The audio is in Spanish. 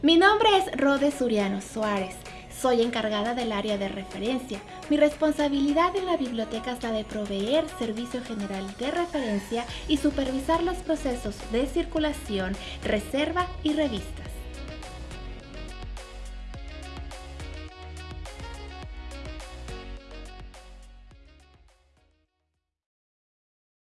Mi nombre es Rode Suriano Suárez. Soy encargada del área de referencia. Mi responsabilidad en la biblioteca es la de proveer servicio general de referencia y supervisar los procesos de circulación, reserva y revista.